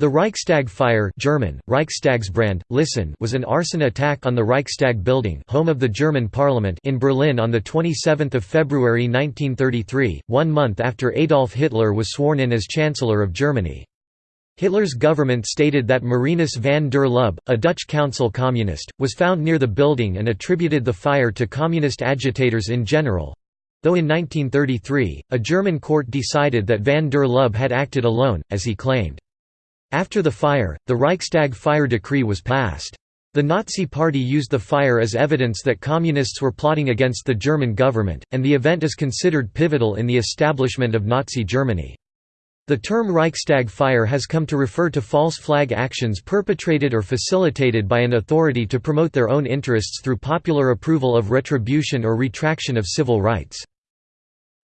The Reichstag fire German, Reichstagsbrand, Listen was an arson attack on the Reichstag building home of the German parliament in Berlin on 27 February 1933, one month after Adolf Hitler was sworn in as Chancellor of Germany. Hitler's government stated that Marinus van der Lubbe, a Dutch council communist, was found near the building and attributed the fire to communist agitators in general, though in 1933, a German court decided that van der Lubbe had acted alone, as he claimed. After the fire, the Reichstag fire decree was passed. The Nazi Party used the fire as evidence that communists were plotting against the German government, and the event is considered pivotal in the establishment of Nazi Germany. The term Reichstag fire has come to refer to false flag actions perpetrated or facilitated by an authority to promote their own interests through popular approval of retribution or retraction of civil rights.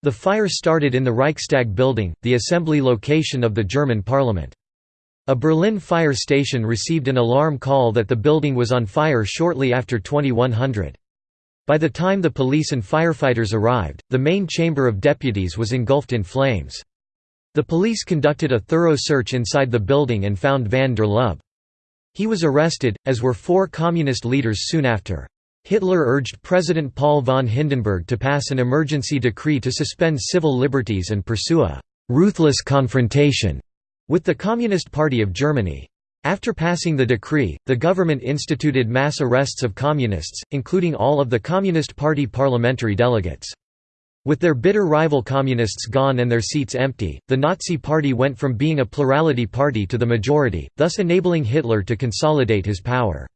The fire started in the Reichstag building, the assembly location of the German parliament. A Berlin fire station received an alarm call that the building was on fire shortly after 2100. By the time the police and firefighters arrived, the main chamber of deputies was engulfed in flames. The police conducted a thorough search inside the building and found van der Lubbe. He was arrested, as were four communist leaders soon after. Hitler urged President Paul von Hindenburg to pass an emergency decree to suspend civil liberties and pursue a «ruthless confrontation» with the Communist Party of Germany. After passing the decree, the government instituted mass arrests of communists, including all of the Communist Party parliamentary delegates. With their bitter rival communists gone and their seats empty, the Nazi Party went from being a plurality party to the majority, thus enabling Hitler to consolidate his power.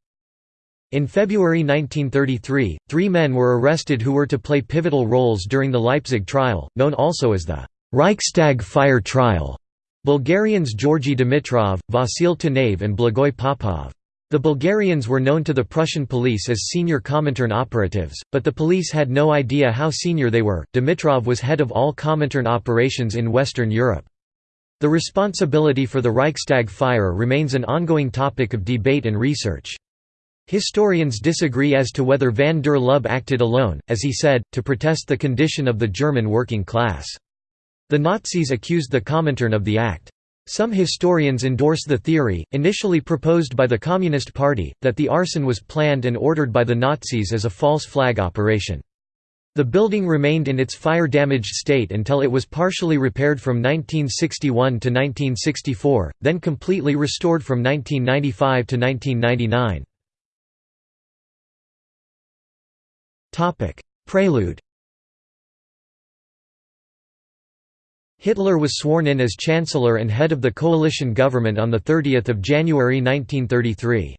In February 1933, three men were arrested who were to play pivotal roles during the Leipzig trial, known also as the Reichstag fire trial. Bulgarians Georgi Dimitrov, Vasil Tanev and Blagoy Popov. The Bulgarians were known to the Prussian police as senior Comintern operatives, but the police had no idea how senior they were. Dimitrov was head of all Comintern operations in Western Europe. The responsibility for the Reichstag fire remains an ongoing topic of debate and research. Historians disagree as to whether van der Lubbe acted alone, as he said, to protest the condition of the German working class. The Nazis accused the Comintern of the act. Some historians endorse the theory, initially proposed by the Communist Party, that the arson was planned and ordered by the Nazis as a false flag operation. The building remained in its fire-damaged state until it was partially repaired from 1961 to 1964, then completely restored from 1995 to 1999. Prelude Hitler was sworn in as Chancellor and head of the coalition government on 30 January 1933.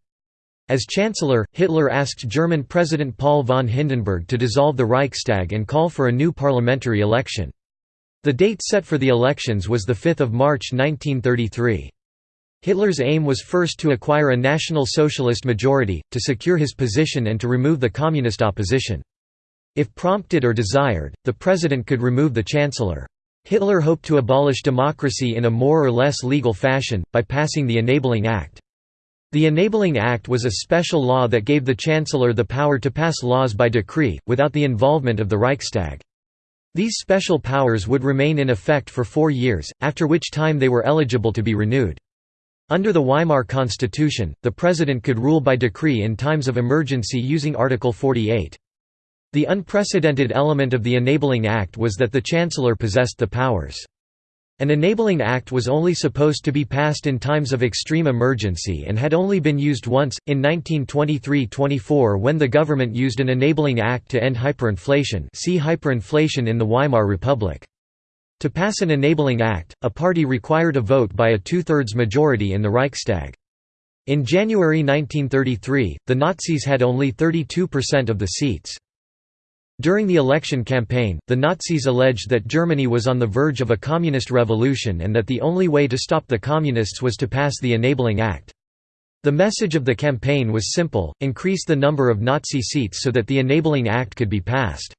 As Chancellor, Hitler asked German President Paul von Hindenburg to dissolve the Reichstag and call for a new parliamentary election. The date set for the elections was 5 March 1933. Hitler's aim was first to acquire a National Socialist majority, to secure his position and to remove the communist opposition. If prompted or desired, the president could remove the chancellor. Hitler hoped to abolish democracy in a more or less legal fashion, by passing the Enabling Act. The Enabling Act was a special law that gave the Chancellor the power to pass laws by decree, without the involvement of the Reichstag. These special powers would remain in effect for four years, after which time they were eligible to be renewed. Under the Weimar Constitution, the President could rule by decree in times of emergency using Article 48. The unprecedented element of the Enabling Act was that the Chancellor possessed the powers. An Enabling Act was only supposed to be passed in times of extreme emergency and had only been used once, in 1923–24 when the government used an Enabling Act to end hyperinflation see hyperinflation in the Weimar Republic. To pass an Enabling Act, a party required a vote by a two-thirds majority in the Reichstag. In January 1933, the Nazis had only 32% of the seats. During the election campaign, the Nazis alleged that Germany was on the verge of a communist revolution and that the only way to stop the communists was to pass the Enabling Act. The message of the campaign was simple, increase the number of Nazi seats so that the Enabling Act could be passed.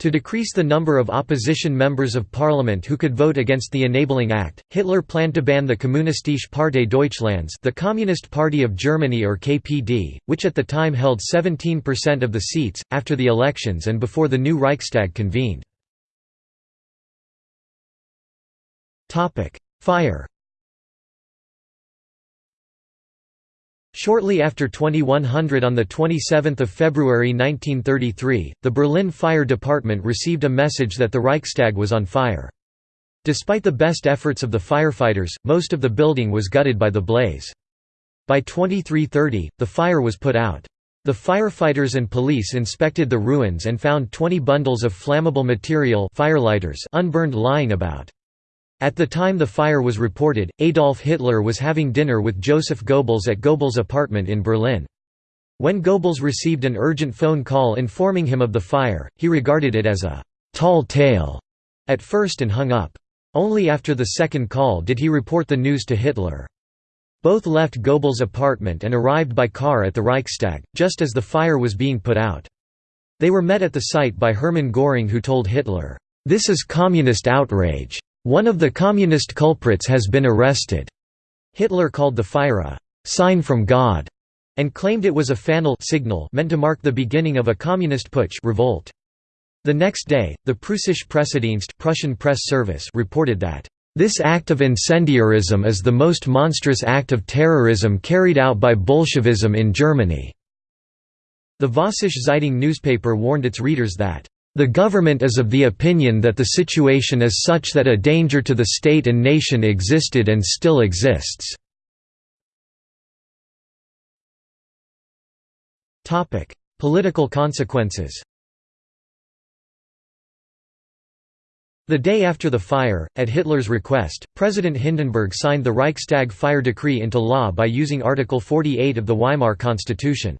To decrease the number of opposition members of parliament who could vote against the Enabling Act, Hitler planned to ban the Kommunistische Partei Deutschlands the Communist Party of Germany or KPD, which at the time held 17% of the seats, after the elections and before the new Reichstag convened. Fire Shortly after 2100 on 27 February 1933, the Berlin Fire Department received a message that the Reichstag was on fire. Despite the best efforts of the firefighters, most of the building was gutted by the blaze. By 2330, the fire was put out. The firefighters and police inspected the ruins and found 20 bundles of flammable material firelighters unburned lying about. At the time the fire was reported, Adolf Hitler was having dinner with Joseph Goebbels at Goebbels' apartment in Berlin. When Goebbels received an urgent phone call informing him of the fire, he regarded it as a «tall tale» at first and hung up. Only after the second call did he report the news to Hitler. Both left Goebbels' apartment and arrived by car at the Reichstag, just as the fire was being put out. They were met at the site by Hermann Göring who told Hitler, "'This is communist outrage. One of the communist culprits has been arrested." Hitler called the fire a «sign from God» and claimed it was a fanal signal meant to mark the beginning of a communist putsch revolt. The next day, the Pressedienst Prussian press service reported that this act of incendiarism is the most monstrous act of terrorism carried out by Bolshevism in Germany." The Vossische Zeitung newspaper warned its readers that the government is of the opinion that the situation is such that a danger to the state and nation existed and still exists. Political consequences The day after the fire, at Hitler's request, President Hindenburg signed the Reichstag fire decree into law by using Article 48 of the Weimar Constitution.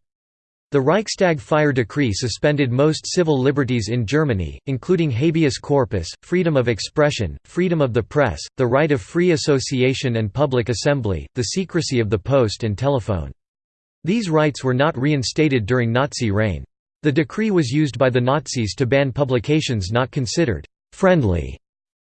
The Reichstag fire decree suspended most civil liberties in Germany, including habeas corpus, freedom of expression, freedom of the press, the right of free association and public assembly, the secrecy of the post and telephone. These rights were not reinstated during Nazi reign. The decree was used by the Nazis to ban publications not considered «friendly»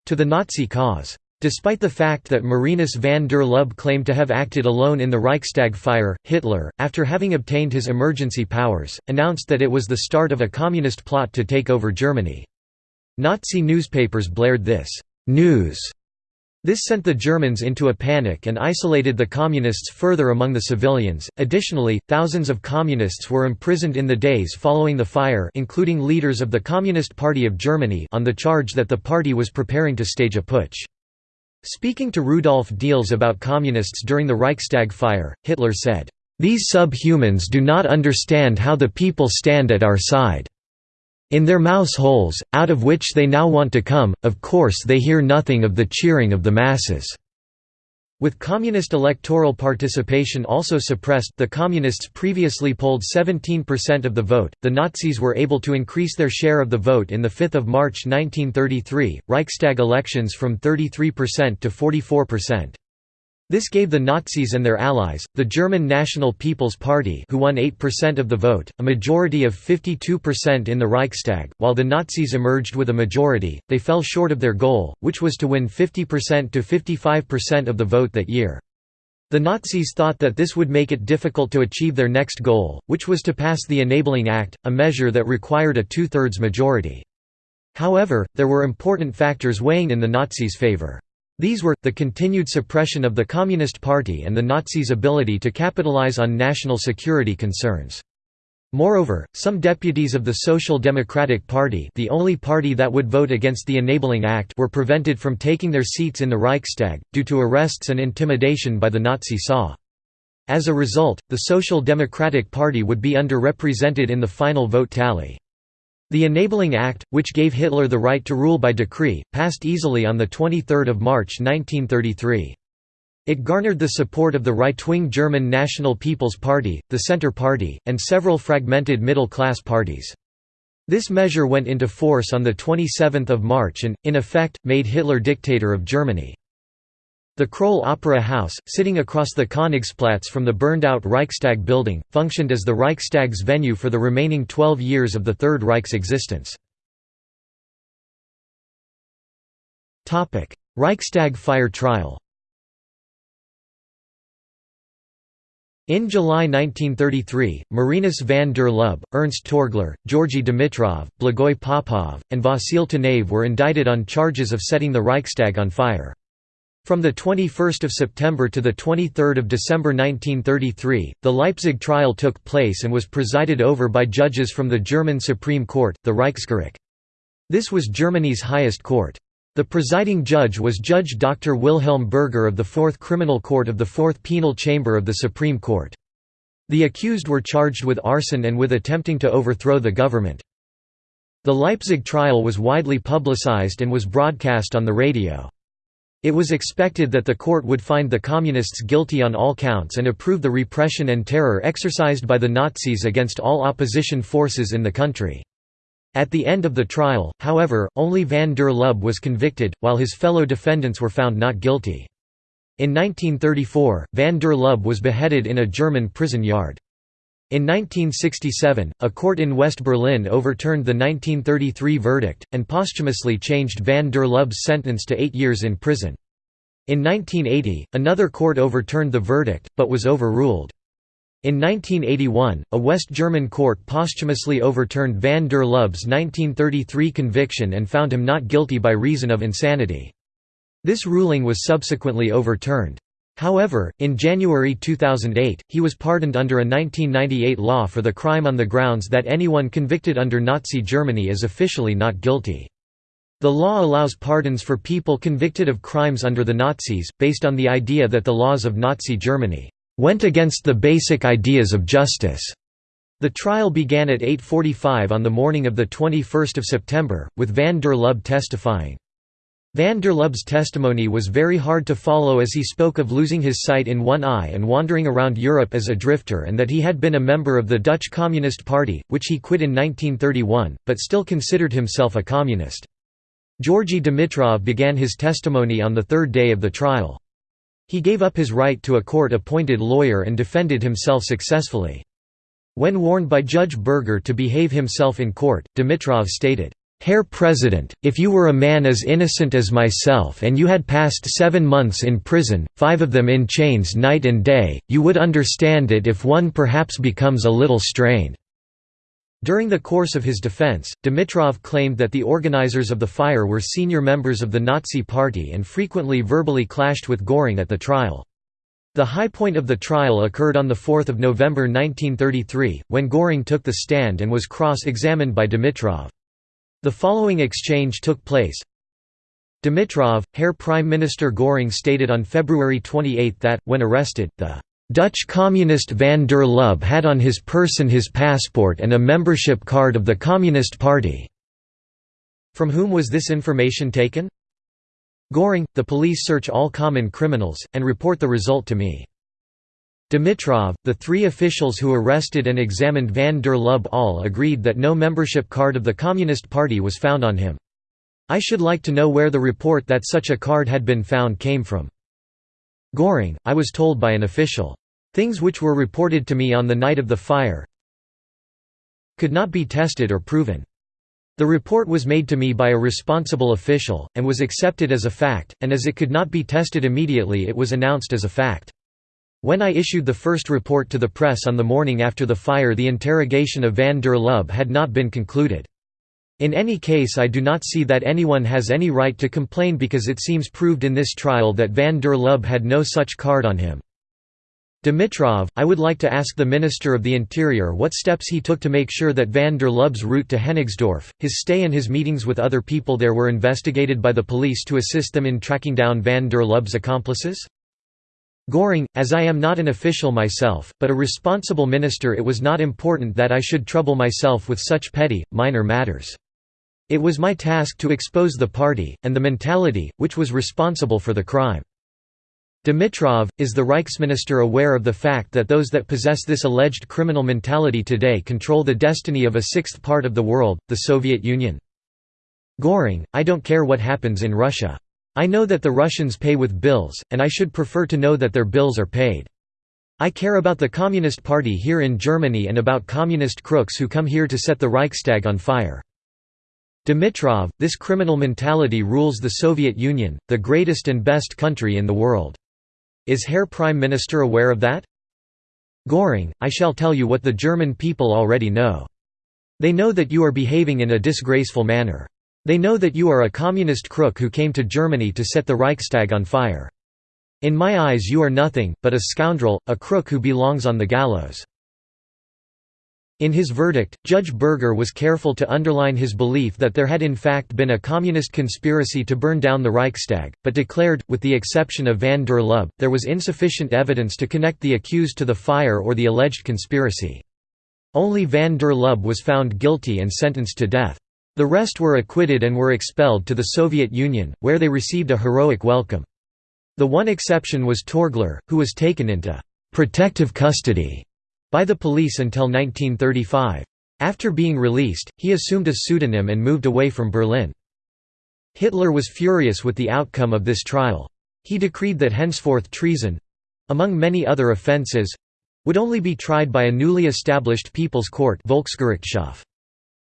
to the Nazi cause. Despite the fact that Marinus van der Lubbe claimed to have acted alone in the Reichstag fire, Hitler, after having obtained his emergency powers, announced that it was the start of a communist plot to take over Germany. Nazi newspapers blared this news this sent the Germans into a panic and isolated the Communists further among the civilians. Additionally, thousands of Communists were imprisoned in the days following the fire, including leaders of the Communist Party of Germany, on the charge that the party was preparing to stage a putsch. Speaking to Rudolf Diels about Communists during the Reichstag fire, Hitler said, "These subhumans do not understand how the people stand at our side." In their mouse holes, out of which they now want to come, of course they hear nothing of the cheering of the masses." With communist electoral participation also suppressed the Communists previously polled 17% of the vote, the Nazis were able to increase their share of the vote in the 5 March 1933, Reichstag elections from 33% to 44%. This gave the Nazis and their allies, the German National People's Party who won 8% of the vote, a majority of 52% in the Reichstag. While the Nazis emerged with a majority, they fell short of their goal, which was to win 50% to 55% of the vote that year. The Nazis thought that this would make it difficult to achieve their next goal, which was to pass the Enabling Act, a measure that required a two-thirds majority. However, there were important factors weighing in the Nazis' favor. These were, the continued suppression of the Communist Party and the Nazis' ability to capitalize on national security concerns. Moreover, some deputies of the Social Democratic Party the only party that would vote against the Enabling Act were prevented from taking their seats in the Reichstag, due to arrests and intimidation by the Nazi SA. As a result, the Social Democratic Party would be underrepresented in the final vote tally. The Enabling Act, which gave Hitler the right to rule by decree, passed easily on 23 March 1933. It garnered the support of the right-wing German National People's Party, the Centre Party, and several fragmented middle-class parties. This measure went into force on 27 March and, in effect, made Hitler dictator of Germany. The Kroll Opera House, sitting across the Königsplatz from the burned-out Reichstag building, functioned as the Reichstag's venue for the remaining 12 years of the Third Reich's existence. Reichstag fire trial In July 1933, Marinus van der Lubbe, Ernst Torgler, Georgy Dimitrov, Blagoy Popov, and Vasil Tanev were indicted on charges of setting the Reichstag on fire. From 21 September to 23 December 1933, the Leipzig trial took place and was presided over by judges from the German Supreme Court, the Reichsgericht. This was Germany's highest court. The presiding judge was Judge Dr. Wilhelm Berger of the Fourth Criminal Court of the Fourth Penal Chamber of the Supreme Court. The accused were charged with arson and with attempting to overthrow the government. The Leipzig trial was widely publicized and was broadcast on the radio. It was expected that the court would find the Communists guilty on all counts and approve the repression and terror exercised by the Nazis against all opposition forces in the country. At the end of the trial, however, only van der Lubbe was convicted, while his fellow defendants were found not guilty. In 1934, van der Lubbe was beheaded in a German prison yard. In 1967, a court in West Berlin overturned the 1933 verdict, and posthumously changed van der Lubbe's sentence to eight years in prison. In 1980, another court overturned the verdict, but was overruled. In 1981, a West German court posthumously overturned van der Lubbe's 1933 conviction and found him not guilty by reason of insanity. This ruling was subsequently overturned. However, in January 2008, he was pardoned under a 1998 law for the crime on the grounds that anyone convicted under Nazi Germany is officially not guilty. The law allows pardons for people convicted of crimes under the Nazis, based on the idea that the laws of Nazi Germany went against the basic ideas of justice. The trial began at 8.45 on the morning of 21 September, with van der Lubbe testifying. Van der Lubbe's testimony was very hard to follow as he spoke of losing his sight in one eye and wandering around Europe as a drifter and that he had been a member of the Dutch Communist Party, which he quit in 1931, but still considered himself a communist. Georgy Dimitrov began his testimony on the third day of the trial. He gave up his right to a court-appointed lawyer and defended himself successfully. When warned by Judge Berger to behave himself in court, Dimitrov stated, Herr President, if you were a man as innocent as myself and you had passed seven months in prison, five of them in chains night and day, you would understand it if one perhaps becomes a little strained." During the course of his defense, Dimitrov claimed that the organizers of the fire were senior members of the Nazi Party and frequently verbally clashed with Göring at the trial. The high point of the trial occurred on 4 November 1933, when Göring took the stand and was cross-examined by Dimitrov. The following exchange took place. Dimitrov, Herr Prime Minister Göring stated on February 28 that, when arrested, the Dutch Communist van der Lubbe had on his person his passport and a membership card of the Communist Party. From whom was this information taken? Göring, the police search all common criminals, and report the result to me. Dimitrov, the three officials who arrested and examined van der Lubbe all agreed that no membership card of the Communist Party was found on him. I should like to know where the report that such a card had been found came from. Göring, I was told by an official. Things which were reported to me on the night of the fire could not be tested or proven. The report was made to me by a responsible official, and was accepted as a fact, and as it could not be tested immediately it was announced as a fact. When I issued the first report to the press on the morning after the fire the interrogation of van der Lubbe had not been concluded. In any case I do not see that anyone has any right to complain because it seems proved in this trial that van der Lubbe had no such card on him. Dimitrov, I would like to ask the Minister of the Interior what steps he took to make sure that van der Lubbe's route to Hennigsdorf, his stay and his meetings with other people there were investigated by the police to assist them in tracking down van der Lubbe's accomplices? Göring, as I am not an official myself, but a responsible minister it was not important that I should trouble myself with such petty, minor matters. It was my task to expose the party, and the mentality, which was responsible for the crime. Dimitrov, is the Reichsminister aware of the fact that those that possess this alleged criminal mentality today control the destiny of a sixth part of the world, the Soviet Union? Göring, I don't care what happens in Russia. I know that the Russians pay with bills, and I should prefer to know that their bills are paid. I care about the Communist Party here in Germany and about communist crooks who come here to set the Reichstag on fire. Dimitrov, this criminal mentality rules the Soviet Union, the greatest and best country in the world. Is Herr Prime Minister aware of that? Göring, I shall tell you what the German people already know. They know that you are behaving in a disgraceful manner. They know that you are a communist crook who came to Germany to set the Reichstag on fire. In my eyes you are nothing, but a scoundrel, a crook who belongs on the gallows." In his verdict, Judge Berger was careful to underline his belief that there had in fact been a communist conspiracy to burn down the Reichstag, but declared, with the exception of van der Lubbe, there was insufficient evidence to connect the accused to the fire or the alleged conspiracy. Only van der Lubbe was found guilty and sentenced to death. The rest were acquitted and were expelled to the Soviet Union, where they received a heroic welcome. The one exception was Torgler, who was taken into «protective custody» by the police until 1935. After being released, he assumed a pseudonym and moved away from Berlin. Hitler was furious with the outcome of this trial. He decreed that henceforth treason—among many other offences—would only be tried by a newly established People's Court Volksgerichtshof.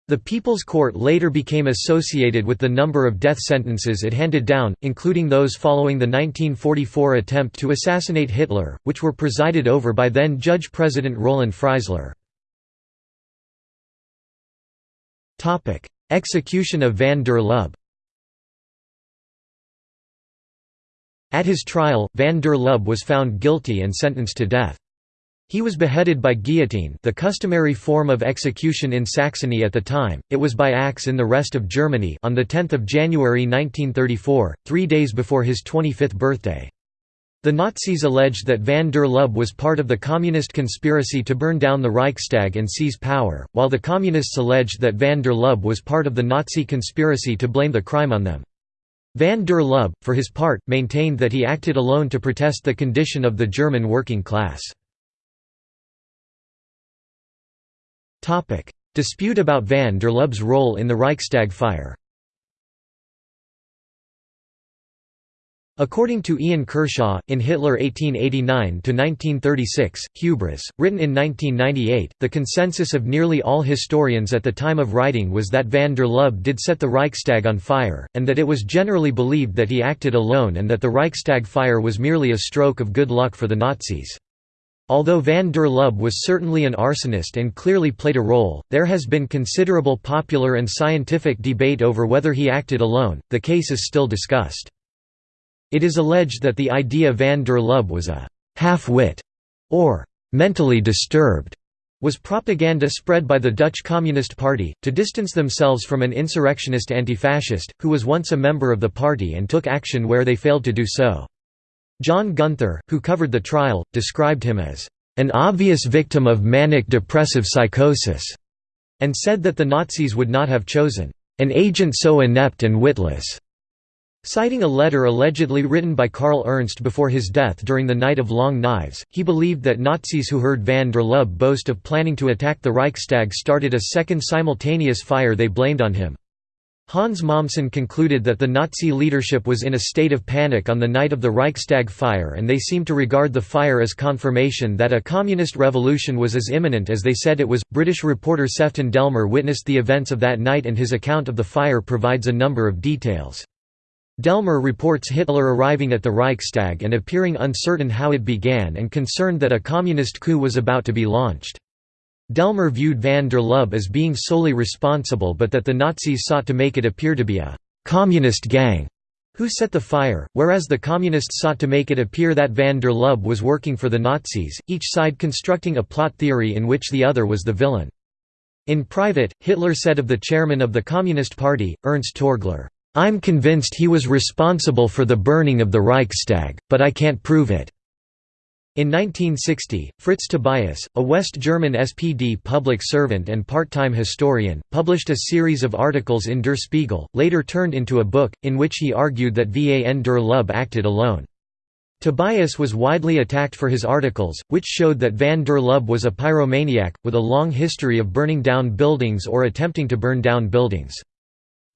The People's Court later became associated with the number of death sentences it handed down, including those following the 1944 attempt to assassinate Hitler, which were presided over by then Judge President Roland Freisler. Execution of van der Lubbe At his trial, van der Lubbe was found guilty and sentenced to death. He was beheaded by guillotine the customary form of execution in Saxony at the time, it was by axe in the rest of Germany on 10 January 1934, three days before his 25th birthday. The Nazis alleged that van der Lubbe was part of the communist conspiracy to burn down the Reichstag and seize power, while the Communists alleged that van der Lubbe was part of the Nazi conspiracy to blame the crime on them. Van der Lubbe, for his part, maintained that he acted alone to protest the condition of the German working class. Dispute about van der Lubbe's role in the Reichstag fire According to Ian Kershaw, in Hitler 1889–1936, Hubris, written in 1998, the consensus of nearly all historians at the time of writing was that van der Lubbe did set the Reichstag on fire, and that it was generally believed that he acted alone and that the Reichstag fire was merely a stroke of good luck for the Nazis. Although van der Lubbe was certainly an arsonist and clearly played a role, there has been considerable popular and scientific debate over whether he acted alone, the case is still discussed. It is alleged that the idea van der Lubbe was a «half-wit» or «mentally disturbed» was propaganda spread by the Dutch Communist Party, to distance themselves from an insurrectionist anti-fascist, who was once a member of the party and took action where they failed to do so. John Gunther, who covered the trial, described him as an obvious victim of manic depressive psychosis, and said that the Nazis would not have chosen an agent so inept and witless. Citing a letter allegedly written by Karl Ernst before his death during the Night of Long Knives, he believed that Nazis who heard van der Lubbe boast of planning to attack the Reichstag started a second simultaneous fire they blamed on him. Hans Mommsen concluded that the Nazi leadership was in a state of panic on the night of the Reichstag fire and they seemed to regard the fire as confirmation that a communist revolution was as imminent as they said it was. British reporter Sefton Delmer witnessed the events of that night and his account of the fire provides a number of details. Delmer reports Hitler arriving at the Reichstag and appearing uncertain how it began and concerned that a communist coup was about to be launched. Delmer viewed van der Lubbe as being solely responsible but that the Nazis sought to make it appear to be a «communist gang» who set the fire, whereas the Communists sought to make it appear that van der Lubbe was working for the Nazis, each side constructing a plot theory in which the other was the villain. In private, Hitler said of the chairman of the Communist Party, Ernst Torgler, "'I'm convinced he was responsible for the burning of the Reichstag, but I can't prove it. In 1960, Fritz Tobias, a West German SPD public servant and part-time historian, published a series of articles in Der Spiegel, later turned into a book, in which he argued that Van der Lubbe acted alone. Tobias was widely attacked for his articles, which showed that van der Lubbe was a pyromaniac, with a long history of burning down buildings or attempting to burn down buildings.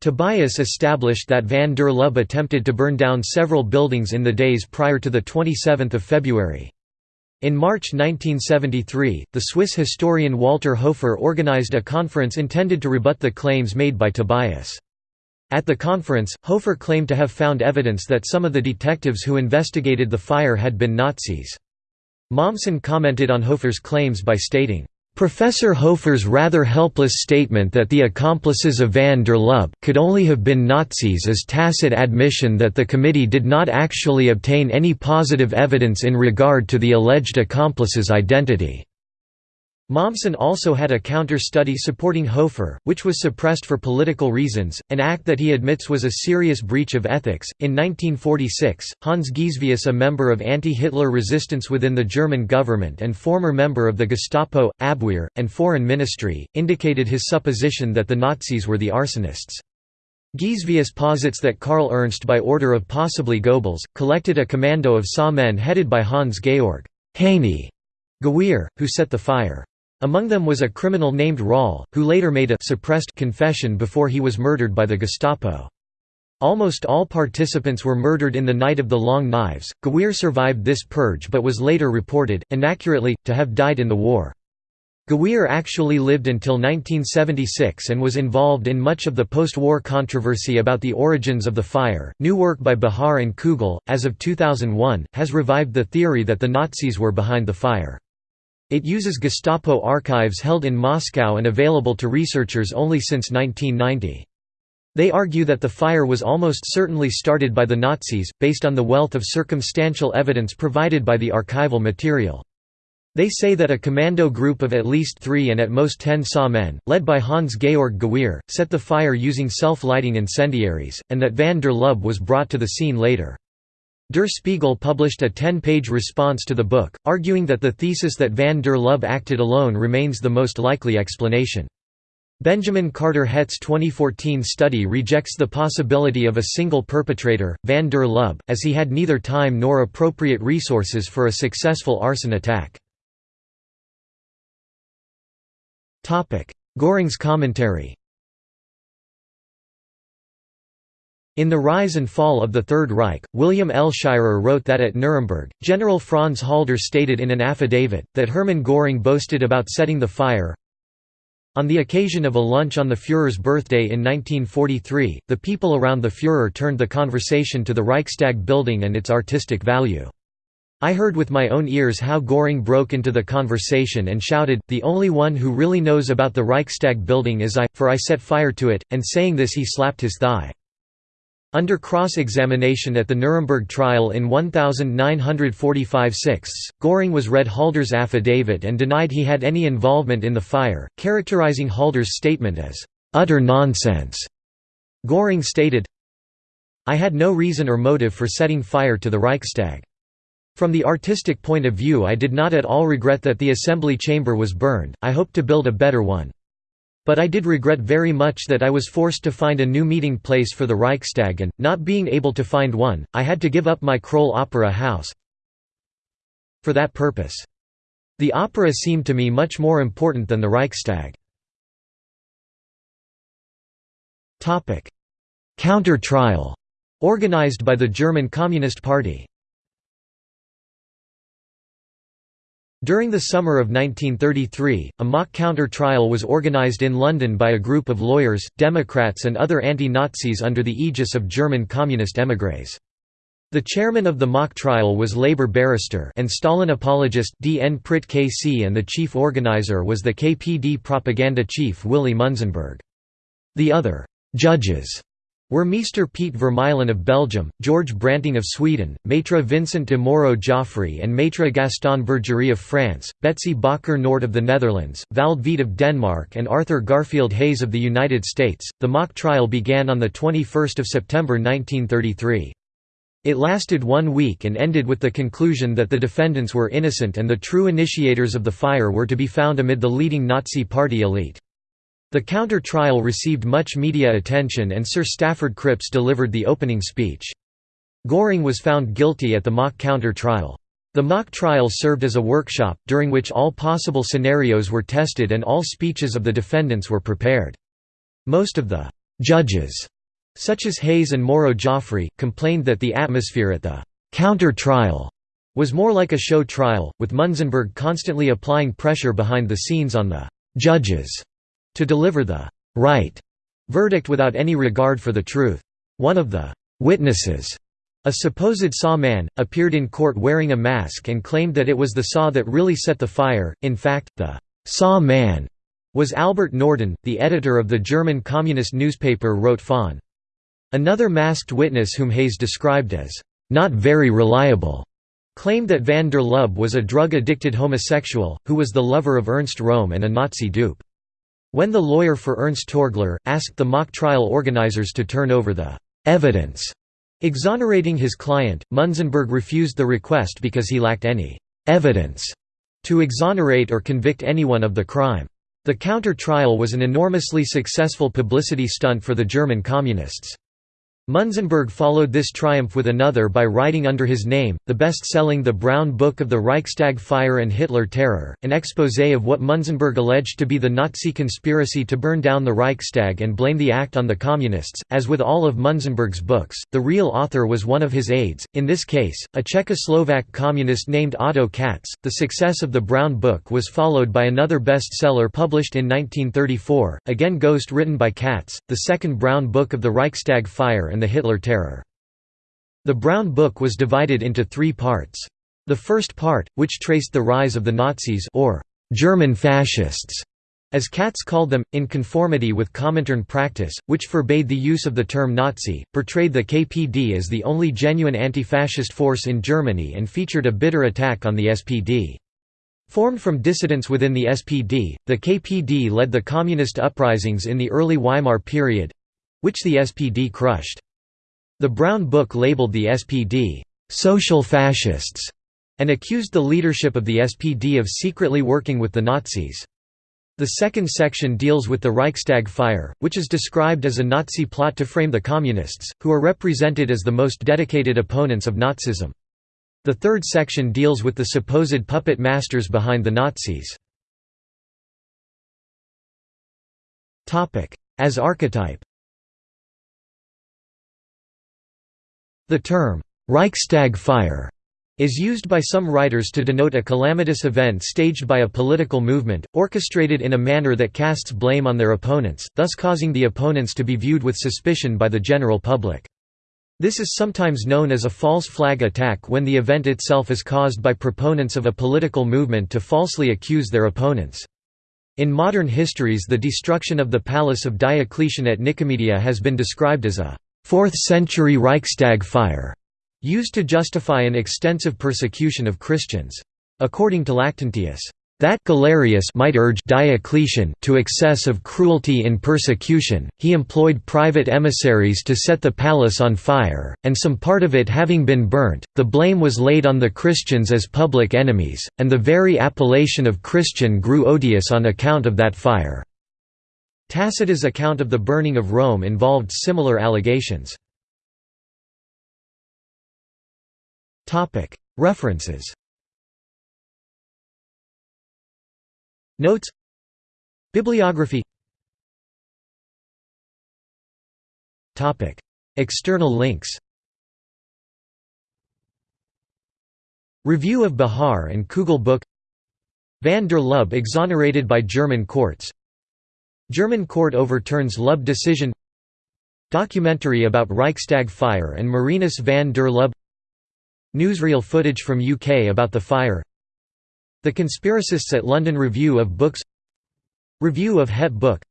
Tobias established that van der Lubbe attempted to burn down several buildings in the days prior to 27 February. In March 1973, the Swiss historian Walter Hofer organized a conference intended to rebut the claims made by Tobias. At the conference, Hofer claimed to have found evidence that some of the detectives who investigated the fire had been Nazis. Mommsen commented on Hofer's claims by stating, Professor Hofer's rather helpless statement that the accomplices of van der Lubbe could only have been Nazis is tacit admission that the committee did not actually obtain any positive evidence in regard to the alleged accomplice's identity. Mommsen also had a counter-study supporting Hofer, which was suppressed for political reasons, an act that he admits was a serious breach of ethics. In 1946, Hans Gisevius, a member of anti-Hitler resistance within the German government and former member of the Gestapo, Abwehr, and Foreign Ministry, indicated his supposition that the Nazis were the arsonists. Gisevius posits that Karl Ernst by order of possibly Goebbels, collected a commando of SA men headed by Hans-Georg Heini Gewehr, who set the fire. Among them was a criminal named Rall, who later made a suppressed confession before he was murdered by the Gestapo. Almost all participants were murdered in the Night of the Long Knives. Gewehr survived this purge but was later reported, inaccurately, to have died in the war. Gewehr actually lived until 1976 and was involved in much of the post-war controversy about the origins of the fire. New work by Bahar and Kugel, as of 2001, has revived the theory that the Nazis were behind the fire. It uses Gestapo archives held in Moscow and available to researchers only since 1990. They argue that the fire was almost certainly started by the Nazis, based on the wealth of circumstantial evidence provided by the archival material. They say that a commando group of at least three and at most ten SA men, led by Hans-Georg Gewehr, set the fire using self-lighting incendiaries, and that van der Lubbe was brought to the scene later. Der Spiegel published a 10-page response to the book, arguing that the thesis that van der Lubbe acted alone remains the most likely explanation. Benjamin Carter Hett's 2014 study rejects the possibility of a single perpetrator, van der Lubbe, as he had neither time nor appropriate resources for a successful arson attack. Göring's commentary In The Rise and Fall of the Third Reich, William L. Shirer wrote that at Nuremberg, General Franz Halder stated in an affidavit, that Hermann Göring boasted about setting the fire. On the occasion of a lunch on the Führer's birthday in 1943, the people around the Führer turned the conversation to the Reichstag building and its artistic value. I heard with my own ears how Göring broke into the conversation and shouted, the only one who really knows about the Reichstag building is I, for I set fire to it, and saying this he slapped his thigh. Under cross-examination at the Nuremberg trial in 1945–6, Göring was read Halder's affidavit and denied he had any involvement in the fire, characterizing Halder's statement as, "...utter nonsense." Göring stated, I had no reason or motive for setting fire to the Reichstag. From the artistic point of view I did not at all regret that the assembly chamber was burned, I hoped to build a better one. But I did regret very much that I was forced to find a new meeting place for the Reichstag and, not being able to find one, I had to give up my Kroll Opera House for that purpose. The opera seemed to me much more important than the Reichstag. Counter-trial organized by the German Communist Party During the summer of 1933, a mock counter-trial was organized in London by a group of lawyers, Democrats and other anti-Nazis under the aegis of German communist émigrés. The chairman of the mock trial was Labour barrister and Stalin apologist D. N. Pritt KC and the chief organizer was the KPD propaganda chief Willy Munzenberg. The other «judges» were Meester Piet Vermeylen of Belgium, George Branting of Sweden, Maitre Vincent de Moro-Giafferi and Maitre Gaston Bergery of France, Betsy Bakker Nort of the Netherlands, Vald Hvidt of Denmark and Arthur Garfield Hays of the United States. The mock trial began on 21 September 1933. It lasted one week and ended with the conclusion that the defendants were innocent and the true initiators of the fire were to be found amid the leading Nazi party elite. The counter-trial received much media attention and Sir Stafford Cripps delivered the opening speech. Göring was found guilty at the mock counter-trial. The mock trial served as a workshop, during which all possible scenarios were tested and all speeches of the defendants were prepared. Most of the «judges», such as Hays and Moro-Giafferi, complained that the atmosphere at the «counter-trial» was more like a show trial, with Munzenberg constantly applying pressure behind the scenes on the «judges» to deliver the right verdict without any regard for the truth. One of the witnesses, a supposed SA man, appeared in court wearing a mask and claimed that it was the SA that really set the fire, in fact, the SA man was Albert Norden, the editor of the German communist newspaper Rote Fahne. Another masked witness whom Hays described as, "...not very reliable," claimed that van der Lubbe was a drug-addicted homosexual, who was the lover of Ernst Röhm and a Nazi dupe. When the lawyer for Ernst Torgler, asked the mock trial organizers to turn over the «evidence» exonerating his client, Munzenberg refused the request because he lacked any «evidence» to exonerate or convict anyone of the crime. The counter-trial was an enormously successful publicity stunt for the German Communists. Munzenberg followed this triumph with another by writing under his name, the best-selling The Brown Book of the Reichstag Fire and Hitler Terror, an exposé of what Munzenberg alleged to be the Nazi conspiracy to burn down the Reichstag and blame the act on the Communists. As with all of Munzenberg's books, the real author was one of his aides, in this case, a Czechoslovak communist named Otto Katz. The success of the Brown Book was followed by another bestseller published in 1934, again ghost written by Katz, the second Brown Book of the Reichstag Fire and the Hitler Terror. The Brown Book was divided into three parts. The first part, which traced the rise of the Nazis or German fascists, as Katz called them, in conformity with Comintern practice, which forbade the use of the term Nazi, portrayed the KPD as the only genuine anti-fascist force in Germany and featured a bitter attack on the SPD. Formed from dissidents within the SPD, the KPD led the communist uprisings in the early Weimar period—which the SPD crushed. The Brown Book labeled the SPD, "'social fascists' and accused the leadership of the SPD of secretly working with the Nazis. The second section deals with the Reichstag fire, which is described as a Nazi plot to frame the Communists, who are represented as the most dedicated opponents of Nazism. The third section deals with the supposed puppet masters behind the Nazis. As archetype The term, Reichstag fire, is used by some writers to denote a calamitous event staged by a political movement, orchestrated in a manner that casts blame on their opponents, thus causing the opponents to be viewed with suspicion by the general public. This is sometimes known as a false flag attack when the event itself is caused by proponents of a political movement to falsely accuse their opponents. In modern histories the destruction of the palace of Diocletian at Nicomedia has been described as a 4th-century Reichstag fire, used to justify an extensive persecution of Christians. According to Lactantius, that Galerius might urge Diocletian to excess of cruelty in persecution, he employed private emissaries to set the palace on fire, and some part of it having been burnt, the blame was laid on the Christians as public enemies, and the very appellation of Christian grew odious on account of that fire. Tacitus' account of the burning of Rome involved similar allegations. References. Notes. Bibliography. External links. Review of Bahar and Kugel book. Van der Lubbe exonerated by German courts German court overturns Lubbe decision Documentary about Reichstag fire and Marinus van der Lubbe Newsreel footage from UK about the fire The Conspiracists at London Review of Books Review of Hett Book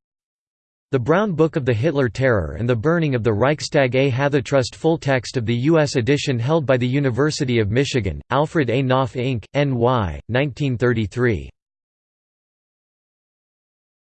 The Brown Book of the Hitler Terror and the Burning of the Reichstag A Hathitrust Full text of the U.S. edition held by the University of Michigan, Alfred A. Knopf Inc., N.Y., 1933